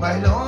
my Lord.